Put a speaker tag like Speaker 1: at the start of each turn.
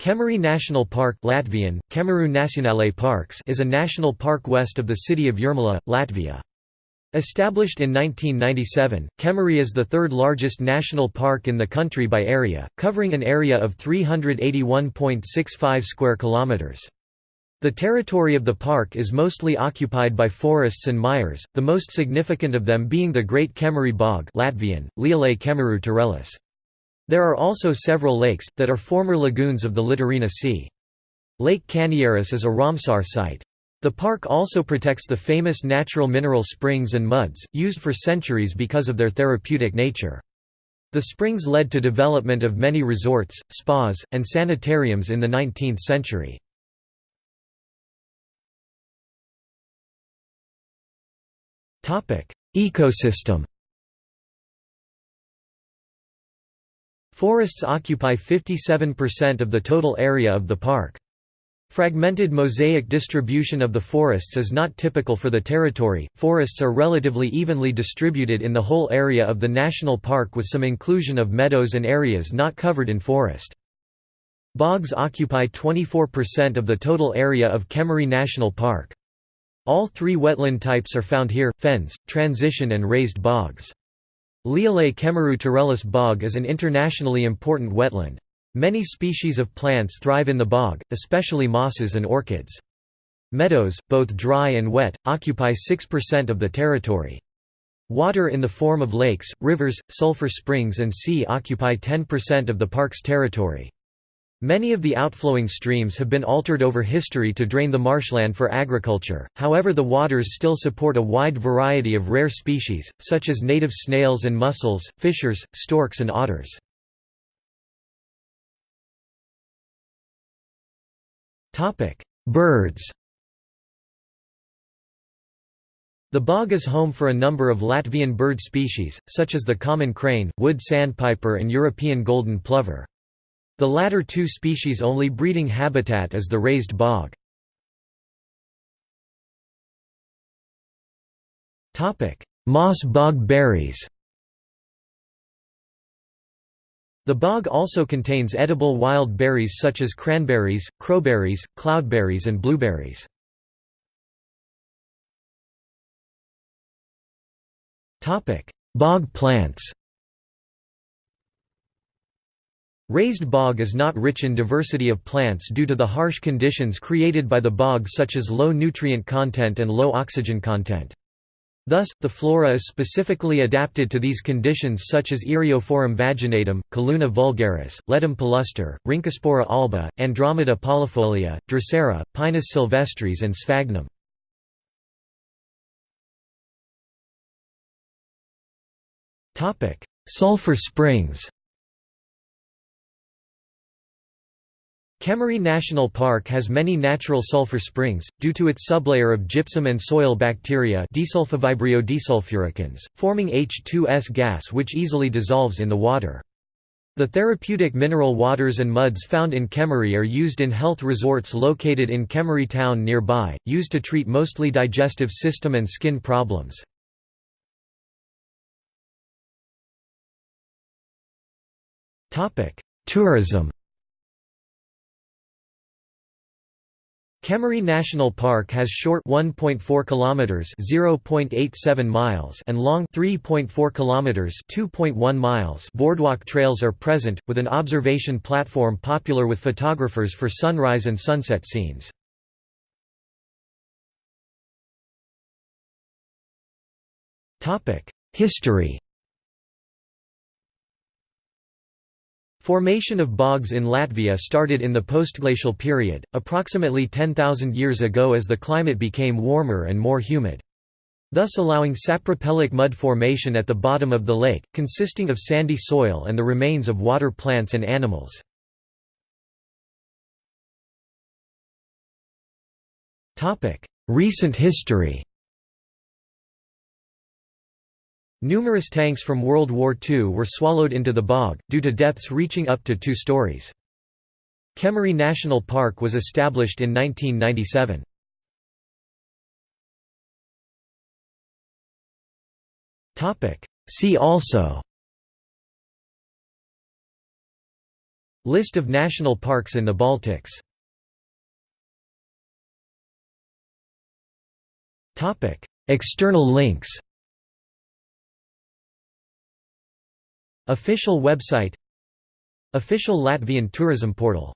Speaker 1: Kemeri National Park Latvian, Nacionālais Parks is a national park west of the city of Jūrmala, Latvia. Established in 1997, Kemeri is the third largest national park in the country by area, covering an area of 381.65 square kilometers. The territory of the park is mostly occupied by forests and mires, the most significant of them being the Great Kemeri Bog Latvian, Lielais Kemeru Tīrelis. There are also several lakes, that are former lagoons of the Littorina Sea. Lake Kanieris is a Ramsar site. The park also protects the famous natural mineral springs and muds, used for centuries because of their therapeutic nature. The springs led to development of many resorts, spas, and sanitariums in the 19th century. Ecosystem Forests occupy 57% of the total area of the park. Fragmented mosaic distribution of the forests is not typical for the territory, forests are relatively evenly distributed in the whole area of the national park with some inclusion of meadows and areas not covered in forest. Bogs occupy 24% of the total area of Kemeri National Park. All three wetland types are found here, fens, transition and raised bogs. Lielais Kemeru Tīrelis bog is an internationally important wetland. Many species of plants thrive in the bog, especially mosses and orchids. Meadows, both dry and wet, occupy 6% of the territory. Water in the form of lakes, rivers, sulfur springs and sea occupy 10% of the park's territory. Many of the outflowing streams have been altered over history to drain the marshland for agriculture, however the waters still support a wide variety of rare species, such as native snails and mussels, fishers, storks and otters. Birds The bog is home for a number of Latvian bird species, such as the common crane, wood sandpiper and European golden plover. The latter two species' only breeding habitat is the raised bog. Moss bog berries The bog also contains edible wild berries such as cranberries, crowberries, cloudberries and blueberries. Bog plants Raised bog is not rich in diversity of plants due to the harsh conditions created by the bog such as low nutrient content and low oxygen content. Thus, the flora is specifically adapted to these conditions such as Eriophorum vaginatum, Calluna vulgaris, Ledum palustre, Rhynchospora alba, Andromeda polifolia, Drosera, Pinus sylvestris and Sphagnum. Sulphur springs Kemeri National Park has many natural sulfur springs, due to its sublayer of gypsum and soil bacteria desulfuricans, forming H2S gas which easily dissolves in the water. The therapeutic mineral waters and muds found in Kemeri are used in health resorts located in Kemeri town nearby, used to treat mostly digestive system and skin problems. Tourism Kemeri National Park has short 1.4 kilometers (0.87 miles) and long 3.4 kilometers (2.1 miles). Boardwalk trails are present with an observation platform popular with photographers for sunrise and sunset scenes. Topic: History Formation of bogs in Latvia started in the postglacial period, approximately 10,000 years ago as the climate became warmer and more humid. Thus allowing sapropelic mud formation at the bottom of the lake, consisting of sandy soil and the remains of water plants and animals. Recent history Numerous tanks from World War II were swallowed into the bog, due to depths reaching up to two stories. Kemeri National Park was established in 1997. See also List of national parks in the Baltics External links Official website Official Latvian tourism portal